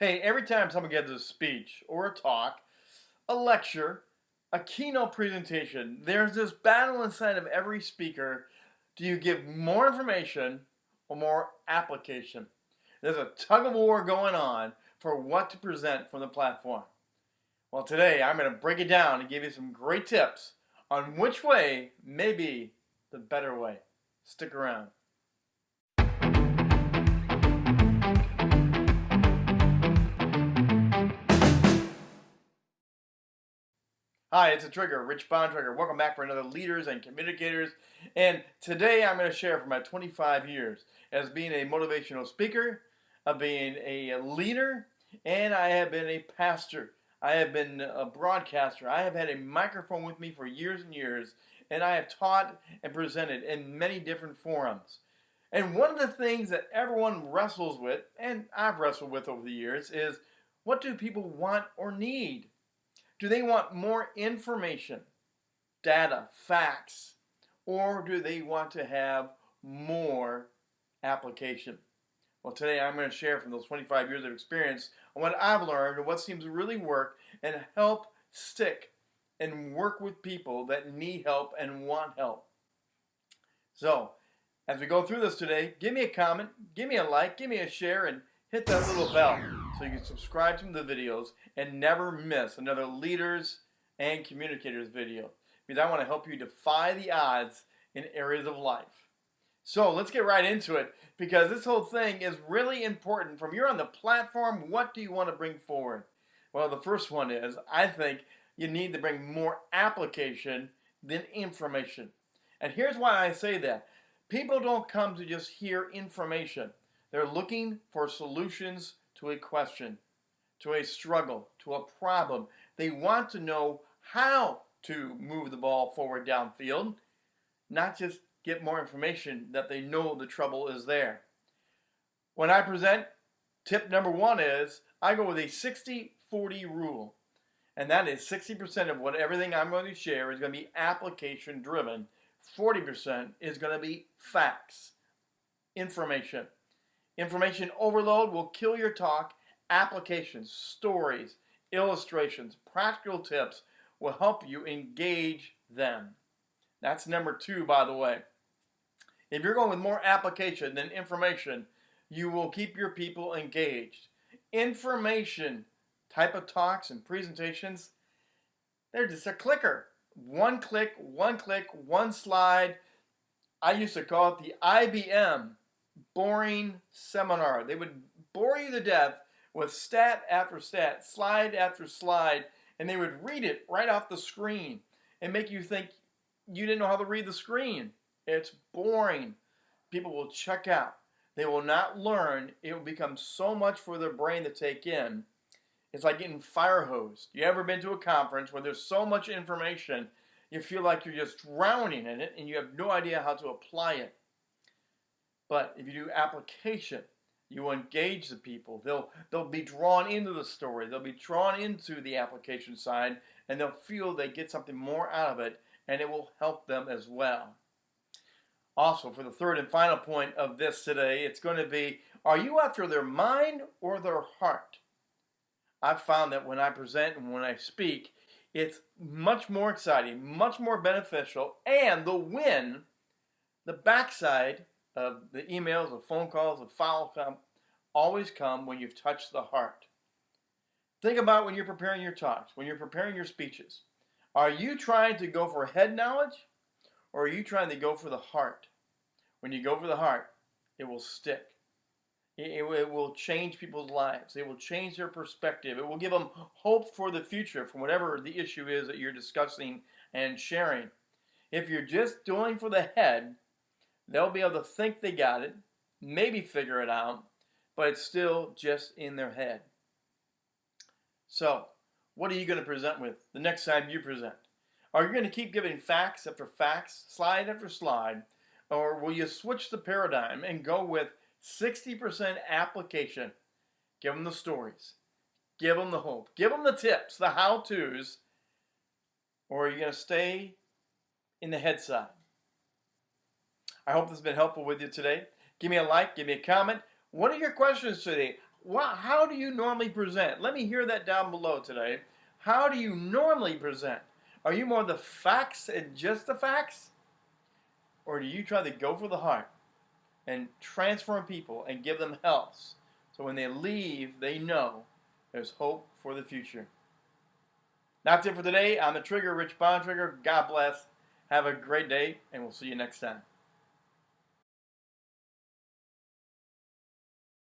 Hey, every time someone gives a speech or a talk, a lecture, a keynote presentation, there's this battle inside of every speaker. Do you give more information or more application? There's a tug of war going on for what to present from the platform. Well, today I'm going to break it down and give you some great tips on which way may be the better way. Stick around. Hi, it's a Trigger, Rich Bontrager. Welcome back for another Leaders and Communicators. And today I'm going to share from my 25 years as being a motivational speaker, of being a leader, and I have been a pastor. I have been a broadcaster. I have had a microphone with me for years and years, and I have taught and presented in many different forums. And one of the things that everyone wrestles with, and I've wrestled with over the years, is what do people want or need? Do they want more information, data, facts, or do they want to have more application? Well, today I'm going to share from those 25 years of experience on what I've learned and what seems to really work and help stick and work with people that need help and want help. So, as we go through this today, give me a comment, give me a like, give me a share, and hit that little bell so you can subscribe to the videos and never miss another Leaders and Communicators video because I want to help you defy the odds in areas of life. So let's get right into it because this whole thing is really important. From you're on the platform, what do you want to bring forward? Well, the first one is I think you need to bring more application than information. And here's why I say that. People don't come to just hear information. They're looking for solutions to a question, to a struggle, to a problem. They want to know how to move the ball forward downfield, not just get more information that they know the trouble is there. When I present, tip number one is I go with a 60 40 rule. And that is 60% of what everything I'm going to share is going to be application driven. 40% is going to be facts, information. Information overload will kill your talk. Applications, stories, illustrations, practical tips will help you engage them. That's number two, by the way. If you're going with more application than information, you will keep your people engaged. Information type of talks and presentations, they're just a clicker. One click, one click, one slide. I used to call it the IBM boring seminar. They would bore you to death with stat after stat, slide after slide, and they would read it right off the screen and make you think you didn't know how to read the screen. It's boring. People will check out. They will not learn. It will become so much for their brain to take in. It's like getting fire hosed. You ever been to a conference where there's so much information, you feel like you're just drowning in it and you have no idea how to apply it. But if you do application, you engage the people. They'll they'll be drawn into the story. They'll be drawn into the application side, and they'll feel they get something more out of it, and it will help them as well. Also, for the third and final point of this today, it's going to be: Are you after their mind or their heart? I've found that when I present and when I speak, it's much more exciting, much more beneficial, and the win, the backside of the emails, the phone calls, the file come, always come when you've touched the heart. Think about when you're preparing your talks, when you're preparing your speeches. Are you trying to go for head knowledge or are you trying to go for the heart? When you go for the heart, it will stick. It, it, will change people's lives. It will change their perspective. It will give them hope for the future from whatever the issue is that you're discussing and sharing. If you're just doing for the head, They'll be able to think they got it, maybe figure it out, but it's still just in their head. So, what are you going to present with the next time you present? Are you going to keep giving facts after facts, slide after slide, or will you switch the paradigm and go with 60% application? Give them the stories, give them the hope, give them the tips, the how to's, or are you going to stay in the head side? I hope this has been helpful with you today. Give me a like, give me a comment. What are your questions today? how do you normally present? Let me hear that down below today. How do you normally present? Are you more the facts and just the facts? Or do you try to go for the heart and transform people and give them health so when they leave, they know there's hope for the future? That's it for today. I'm the Trigger, Rich Bontrager. God bless. Have a great day, and we'll see you next time.